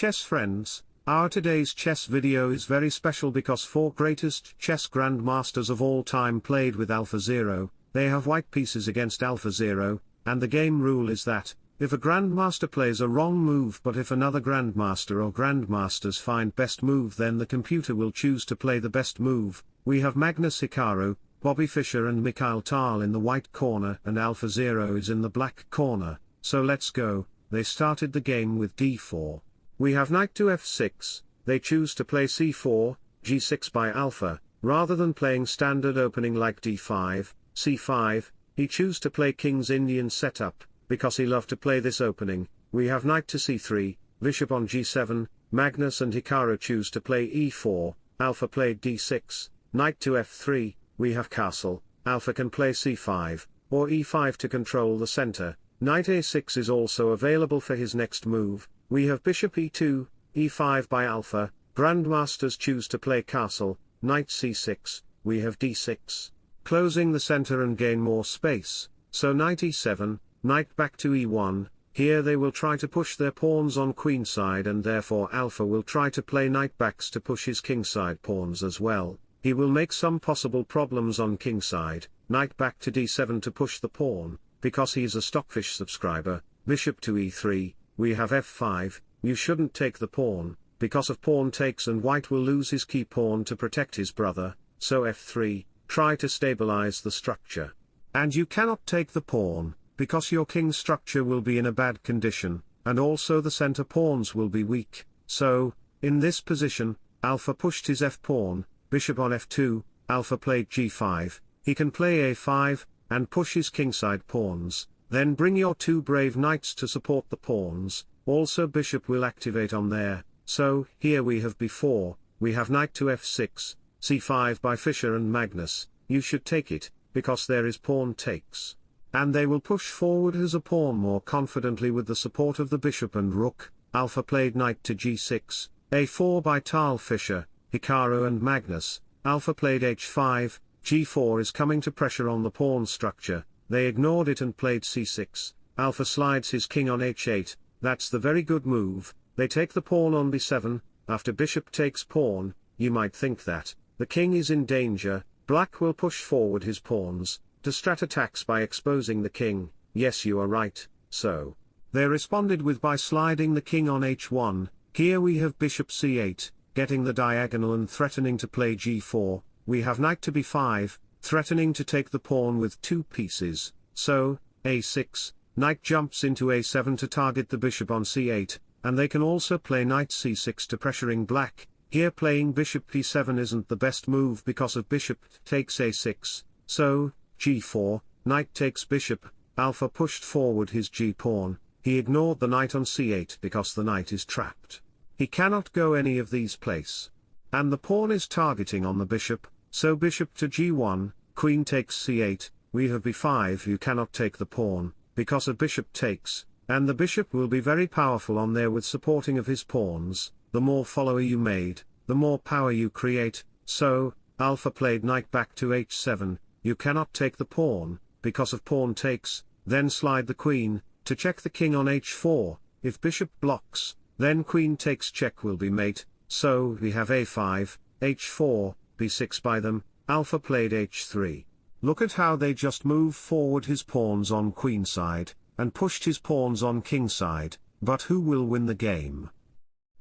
chess friends, our today's chess video is very special because four greatest chess grandmasters of all time played with AlphaZero, they have white pieces against AlphaZero, and the game rule is that, if a grandmaster plays a wrong move but if another grandmaster or grandmasters find best move then the computer will choose to play the best move, we have Magnus Hikaru, Bobby Fischer and Mikhail Tal in the white corner and AlphaZero is in the black corner, so let's go, they started the game with d4. We have knight to f6, they choose to play c4, g6 by alpha, rather than playing standard opening like d5, c5, he choose to play king's Indian setup, because he loved to play this opening, we have knight to c3, bishop on g7, Magnus and Hikaru choose to play e4, alpha played d6, knight to f3, we have castle, alpha can play c5, or e5 to control the center, knight a6 is also available for his next move, we have bishop e2, e5 by alpha, grandmasters choose to play castle, knight c6, we have d6, closing the center and gain more space, so knight e7, knight back to e1, here they will try to push their pawns on queenside and therefore alpha will try to play knight backs to push his kingside pawns as well, he will make some possible problems on kingside, knight back to d7 to push the pawn, because he is a stockfish subscriber, bishop to e3, we have f5, you shouldn't take the pawn, because of pawn takes and white will lose his key pawn to protect his brother, so f3, try to stabilize the structure. And you cannot take the pawn, because your king structure will be in a bad condition, and also the center pawns will be weak, so, in this position, alpha pushed his f-pawn, bishop on f2, alpha played g5, he can play a5, and push his kingside pawns, then bring your two brave knights to support the pawns, also bishop will activate on there, so, here we have b4, we have knight to f6, c5 by Fischer and Magnus, you should take it, because there is pawn takes. And they will push forward as a pawn more confidently with the support of the bishop and rook, alpha played knight to g6, a4 by Tal Fischer, Hikaru and Magnus, alpha played h5, g4 is coming to pressure on the pawn structure, they ignored it and played c6, alpha slides his king on h8, that's the very good move, they take the pawn on b7, after bishop takes pawn, you might think that, the king is in danger, black will push forward his pawns, to strat attacks by exposing the king, yes you are right, so. They responded with by sliding the king on h1, here we have bishop c8, getting the diagonal and threatening to play g4, we have knight to b5, threatening to take the pawn with two pieces, so, a6, knight jumps into a7 to target the bishop on c8, and they can also play knight c6 to pressuring black, here playing bishop b7 isn't the best move because of bishop takes a6, so, g4, knight takes bishop, alpha pushed forward his g-pawn, he ignored the knight on c8 because the knight is trapped. He cannot go any of these place. And the pawn is targeting on the bishop, so bishop to g1, queen takes c8, we have b5 you cannot take the pawn, because a bishop takes, and the bishop will be very powerful on there with supporting of his pawns, the more follower you made, the more power you create, so, alpha played knight back to h7, you cannot take the pawn, because of pawn takes, then slide the queen, to check the king on h4, if bishop blocks, then queen takes check will be mate, so we have a5, h4, b6 by them, alpha played h3. Look at how they just move forward his pawns on queenside, and pushed his pawns on kingside, but who will win the game?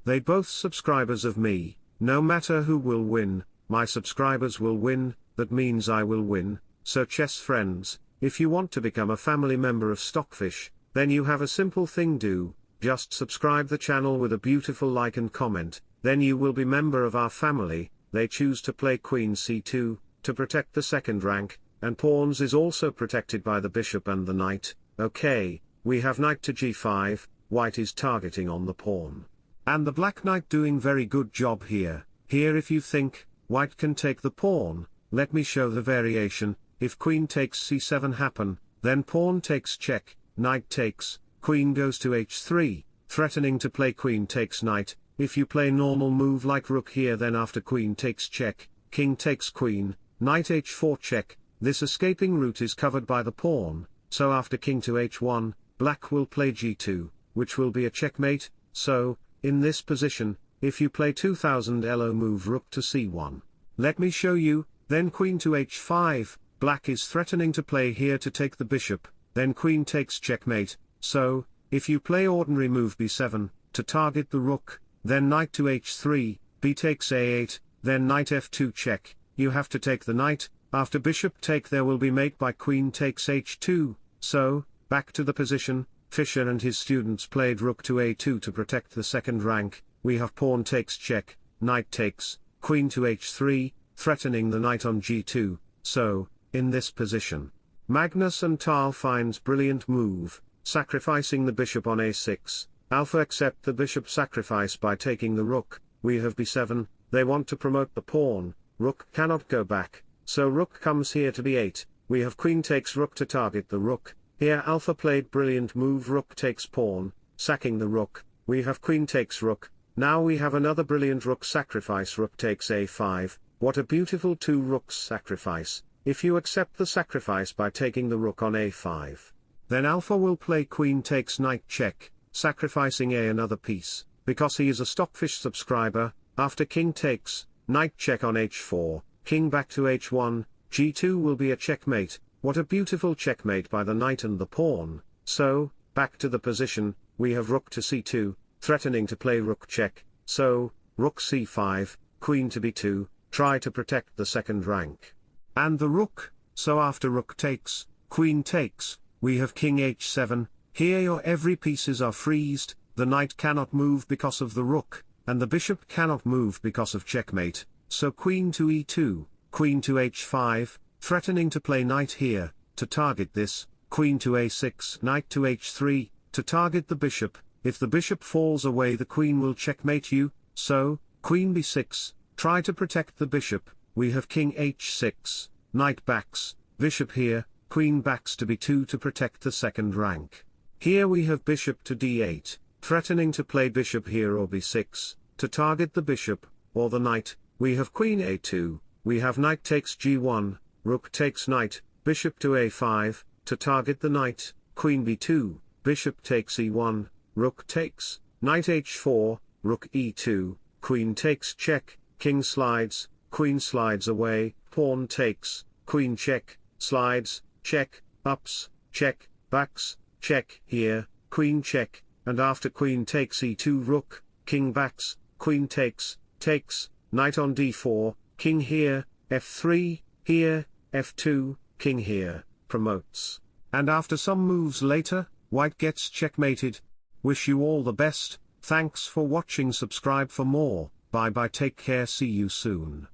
They both subscribers of me, no matter who will win, my subscribers will win, that means I will win, so chess friends, if you want to become a family member of Stockfish, then you have a simple thing do, just subscribe the channel with a beautiful like and comment, then you will be member of our family, they choose to play queen c2, to protect the second rank, and pawns is also protected by the bishop and the knight, okay, we have knight to g5, white is targeting on the pawn. And the black knight doing very good job here, here if you think, white can take the pawn, let me show the variation, if queen takes c7 happen, then pawn takes check, knight takes, queen goes to h3, threatening to play queen takes knight, if you play normal move like rook here then after queen takes check, king takes queen, knight h4 check, this escaping route is covered by the pawn, so after king to h1, black will play g2, which will be a checkmate, so, in this position, if you play 2000 elo move rook to c1. Let me show you, then queen to h5, black is threatening to play here to take the bishop, then queen takes checkmate, so, if you play ordinary move b7, to target the rook, then knight to h3, b takes a8, then knight f2 check, you have to take the knight, after bishop take there will be mate by queen takes h2, so, back to the position, Fischer and his students played rook to a2 to protect the second rank, we have pawn takes check, knight takes, queen to h3, threatening the knight on g2, so, in this position. Magnus and Tal finds brilliant move, sacrificing the bishop on a6, alpha accept the bishop sacrifice by taking the rook, we have b7, they want to promote the pawn, rook cannot go back, so rook comes here to b8, we have queen takes rook to target the rook, here alpha played brilliant move rook takes pawn, sacking the rook, we have queen takes rook, now we have another brilliant rook sacrifice rook takes a5, what a beautiful two rooks sacrifice, if you accept the sacrifice by taking the rook on a5. Then alpha will play queen takes knight check, sacrificing a another piece, because he is a stockfish subscriber, after king takes, knight check on h4, king back to h1, g2 will be a checkmate, what a beautiful checkmate by the knight and the pawn, so, back to the position, we have rook to c2, threatening to play rook check, so, rook c5, queen to b2, try to protect the second rank. And the rook, so after rook takes, queen takes, we have king h7, here your every pieces are freezed, the knight cannot move because of the rook, and the bishop cannot move because of checkmate, so queen to e2, queen to h5, threatening to play knight here, to target this, queen to a6, knight to h3, to target the bishop, if the bishop falls away the queen will checkmate you, so, queen b6, try to protect the bishop, we have king h6, knight backs, bishop here, queen backs to b2 to protect the second rank. Here we have bishop to d8, threatening to play bishop here or b6, to target the bishop, or the knight, we have queen a2, we have knight takes g1, rook takes knight, bishop to a5, to target the knight, queen b2, bishop takes e1, rook takes, knight h4, rook e2, queen takes check, king slides, queen slides away, pawn takes, queen check, slides, check, ups, check, backs, check here, queen check, and after queen takes e2 rook, king backs, queen takes, takes, knight on d4, king here, f3, here, f2, king here, promotes. And after some moves later, white gets checkmated. Wish you all the best, thanks for watching subscribe for more, bye bye take care see you soon.